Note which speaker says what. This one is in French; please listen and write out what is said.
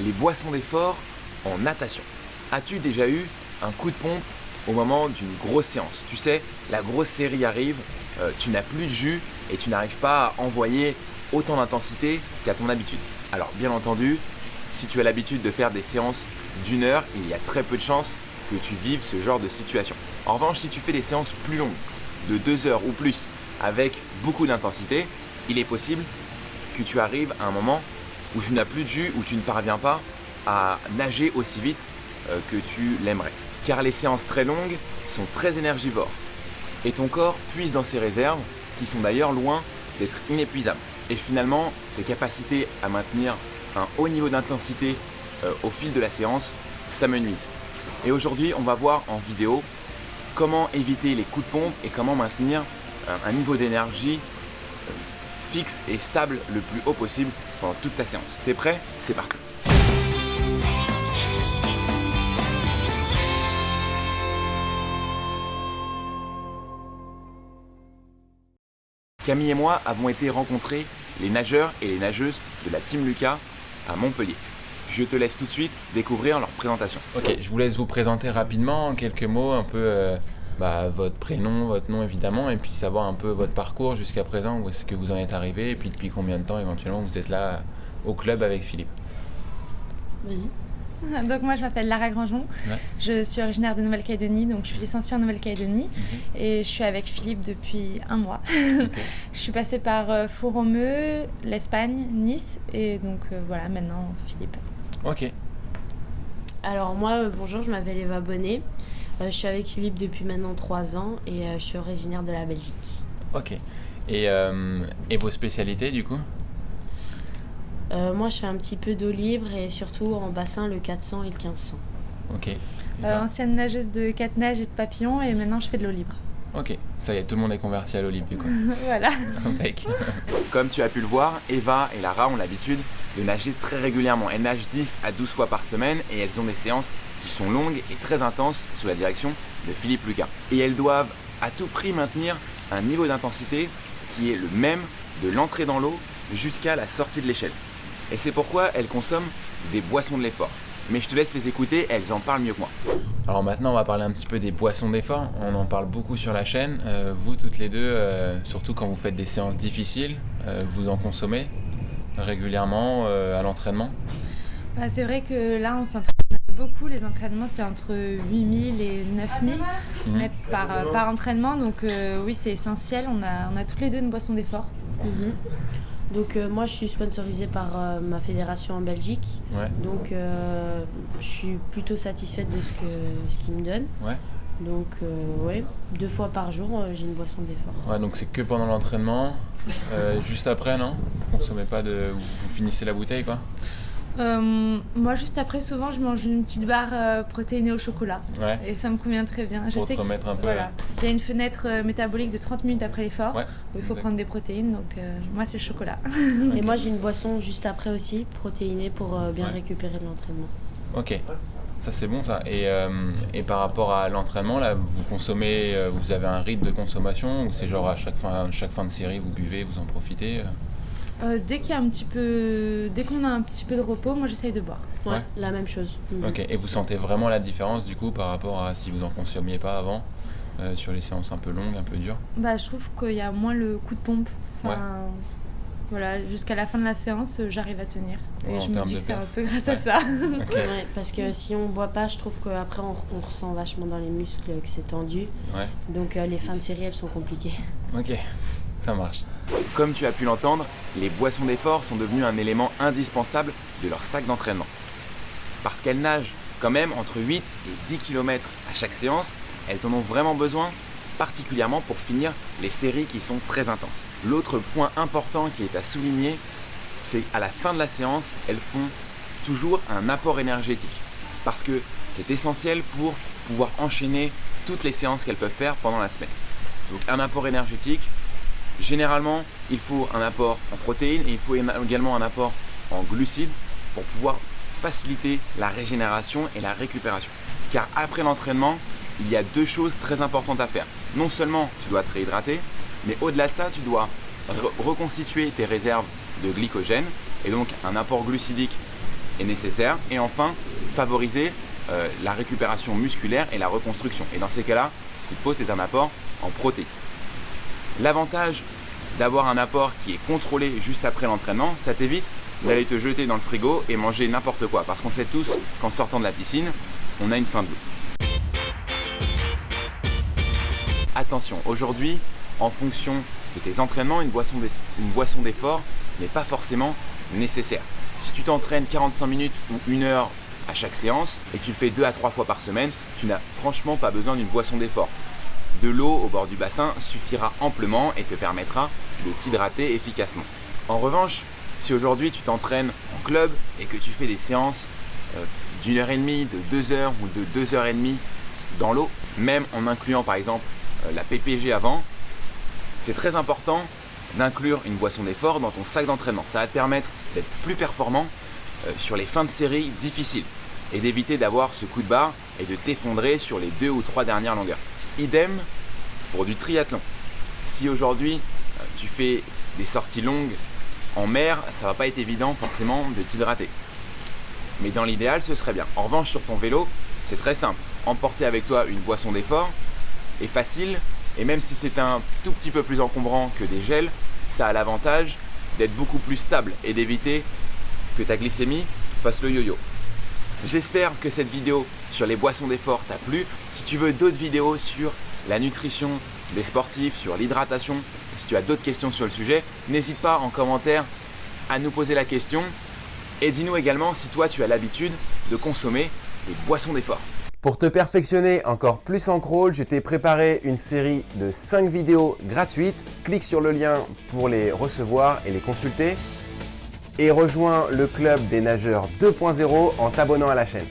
Speaker 1: les boissons d'effort en natation. As-tu déjà eu un coup de pompe au moment d'une grosse séance? Tu sais, la grosse série arrive, euh, tu n'as plus de jus et tu n'arrives pas à envoyer autant d'intensité qu'à ton habitude. Alors bien entendu, si tu as l'habitude de faire des séances d'une heure, il y a très peu de chances que tu vives ce genre de situation. En revanche, si tu fais des séances plus longues, de deux heures ou plus, avec beaucoup d'intensité, il est possible que tu arrives à un moment où tu n'as plus de jus, où tu ne parviens pas à nager aussi vite euh, que tu l'aimerais. Car les séances très longues sont très énergivores et ton corps puise dans ses réserves qui sont d'ailleurs loin d'être inépuisables. Et finalement, tes capacités à maintenir un haut niveau d'intensité euh, au fil de la séance s'amenuisent. Et aujourd'hui, on va voir en vidéo comment éviter les coups de pompe et comment maintenir un, niveau d'énergie euh, fixe et stable le plus haut possible pendant toute ta séance. T'es prêt? C'est parti Camille et moi avons été rencontrer les nageurs et les nageuses de la Team Lucas à Montpellier. Je te laisse tout de suite découvrir leur présentation.
Speaker 2: Ok, je vous laisse vous présenter rapidement en quelques mots, un peu euh, bah, votre prénom, votre nom évidemment, et puis savoir un peu votre parcours jusqu'à présent, où est-ce que vous en êtes arrivé, et puis depuis combien de temps éventuellement vous êtes là au club avec Philippe.
Speaker 3: Vas-y. Donc moi je m'appelle Lara Grangeon, je suis originaire de Nouvelle-Calédonie, donc je suis licenciée en Nouvelle-Calédonie mhm. et je suis avec Philippe depuis un mois. je suis passée par euh, Fouromeux, l'Espagne, Nice et donc euh, voilà maintenant Philippe.
Speaker 2: Ok.
Speaker 4: Alors moi euh, bonjour, je m'appelle Eva Bonnet, je suis avec Philippe depuis maintenant trois ans et je suis originaire de la Belgique.
Speaker 2: Ok. Et, et vos spécialités du coup?
Speaker 4: Euh, moi, je fais un petit peu d'eau libre et surtout en bassin le 400 et le 1500.
Speaker 2: Ok.
Speaker 3: Euh, ancienne nageuse de 4 nages et de papillons et maintenant je fais de l'eau libre.
Speaker 2: Ok, ça y est, tout le monde est converti à l'eau libre du coup.
Speaker 3: voilà.
Speaker 1: Comme tu as pu le voir, Eva et Lara ont l'habitude de nager très régulièrement. Elles nagent 10 à 12 fois par semaine et elles ont des séances qui sont longues et très intenses sous la direction de Philippe Lucas. Et elles doivent à tout prix maintenir un niveau d'intensité qui est le même de l'entrée dans l'eau jusqu'à la sortie de l'échelle. Et c'est pourquoi elles consomment des boissons de l'effort. Mais je te laisse les écouter, elles en parlent mieux que moi.
Speaker 2: Alors maintenant, on va parler un petit peu des boissons d'effort. On en parle beaucoup sur la chaîne. Euh, vous, toutes les deux, euh, surtout quand vous faites des séances difficiles, euh, vous en consommez régulièrement à l'entraînement?
Speaker 3: Bah, C'est vrai que là, on s'entraîne beaucoup. Les entraînements, c'est entre 8000 et 9000 mmh. mètres par, par entraînement. Donc oui, c'est essentiel. On a, on a toutes les deux une boisson d'effort. Mmh.
Speaker 4: Donc euh, moi je suis sponsorisée par euh, ma fédération en Belgique. Donc euh, je suis plutôt satisfaite de ce que ce qu'ils me donnent. Donc ouais, deux fois par jour j'ai une boisson d'effort.
Speaker 2: Ouais, donc c'est que pendant l'entraînement. juste après non? Vous consommez pas de. Vous finissez la bouteille quoi?
Speaker 3: Euh, moi, juste après, souvent, je mange une petite barre euh, protéinée au chocolat. Et ça me convient très bien.
Speaker 2: je sais remettre un peu. Voilà.
Speaker 3: Il y a une fenêtre euh, métabolique de 30 minutes après l'effort où il faut prendre des protéines. Donc, moi, c'est le chocolat.
Speaker 4: Et moi, j'ai une boisson juste après aussi, protéinée, pour bien récupérer de l'entraînement.
Speaker 2: Ok. Ça, c'est bon, ça. Et, et par rapport à l'entraînement, là, vous consommez, vous avez un rythme de consommation ou c'est genre à chaque fin, chaque fin de série, vous buvez, vous en profitez
Speaker 3: euh, dès qu'il y a un petit peu, dès qu'on a un petit peu de repos, moi j'essaye de boire.
Speaker 4: Ouais, la même chose.
Speaker 2: Mhm. Ok. Et vous sentez vraiment la différence du coup par rapport à si vous en consommiez pas avant euh, sur les séances un peu longues, un peu dures?
Speaker 3: Bah, je trouve qu'il y a moins le coup de pompe. Enfin, Voilà, jusqu'à la fin de la séance, euh, j'arrive à tenir. et je me dis que c'est un peu grâce à ça.
Speaker 4: ouais, parce que si on boit pas, je trouve qu'après on, on ressent vachement dans les muscles que c'est tendu. Donc les fins de série, elles sont compliquées.
Speaker 2: Ok, ça marche.
Speaker 1: Comme tu as pu l'entendre, les boissons d'effort sont devenues un élément indispensable de leur sac d'entraînement. Parce qu'elles nagent quand même entre 8 et 10 km à chaque séance, elles en ont vraiment besoin, particulièrement pour finir les séries qui sont très intenses. L'autre point important qui est à souligner, c'est qu'à la fin de la séance, elles font toujours un apport énergétique. Parce que c'est essentiel pour pouvoir enchaîner toutes les séances qu'elles peuvent faire pendant la semaine. Donc un apport énergétique, Généralement, il faut un apport en protéines et il faut également un apport en glucides pour pouvoir faciliter la régénération et la récupération. Car après l'entraînement, il y a deux choses très importantes à faire. Non seulement tu dois te réhydrater, mais au-delà de ça, tu dois reconstituer tes réserves de glycogène et donc un apport glucidique est nécessaire. Et enfin, favoriser euh, la récupération musculaire et la reconstruction. Et dans ces cas-là, ce qu'il faut, c'est un apport en protéines. L'avantage d'avoir un apport qui est contrôlé juste après l'entraînement, ça t'évite d'aller te jeter dans le frigo et manger n'importe quoi. Parce qu'on sait tous qu'en sortant de la piscine, on a une faim de l'eau. Attention, aujourd'hui, en fonction de tes entraînements, une boisson d'effort n'est pas forcément nécessaire. Si tu t'entraînes 45 minutes ou une heure à chaque séance et tu le fais deux à trois fois par semaine, tu n'as franchement pas besoin d'une boisson d'effort. De l'eau au bord du bassin suffira amplement et te permettra de t'hydrater efficacement. En revanche, si aujourd'hui tu t'entraînes en club et que tu fais des séances euh, d'une heure et demie, de deux heures ou de deux heures et demie dans l'eau, même en incluant par exemple euh, la PPG avant, c'est très important d'inclure une boisson d'effort dans ton sac d'entraînement. Ça va te permettre d'être plus performant euh, sur les fins de série difficiles et d'éviter d'avoir ce coup de barre et de t'effondrer sur les deux ou trois dernières longueurs. Idem pour du triathlon. Si aujourd'hui euh, tu fais des sorties longues en mer, ça va pas être évident forcément de t'hydrater. Mais dans l'idéal, ce serait bien. En revanche, sur ton vélo, c'est très simple. Emporter avec toi une boisson d'effort est facile et même si c'est un tout petit peu plus encombrant que des gels, ça a l'avantage d'être beaucoup plus stable et d'éviter que ta glycémie fasse le yo-yo. J'espère que cette vidéo sur les boissons d'effort t'a plu. Si tu veux d'autres vidéos sur la nutrition des sportifs, sur l'hydratation, si tu as d'autres questions sur le sujet, n'hésite pas en commentaire à nous poser la question et dis-nous également si toi tu as l'habitude de consommer des boissons d'effort.
Speaker 5: Pour te perfectionner encore plus en crawl, je t'ai préparé une série de 5 vidéos gratuites. Clique sur le lien pour les recevoir et les consulter et rejoins le club des nageurs 2.0 en t'abonnant à la chaîne.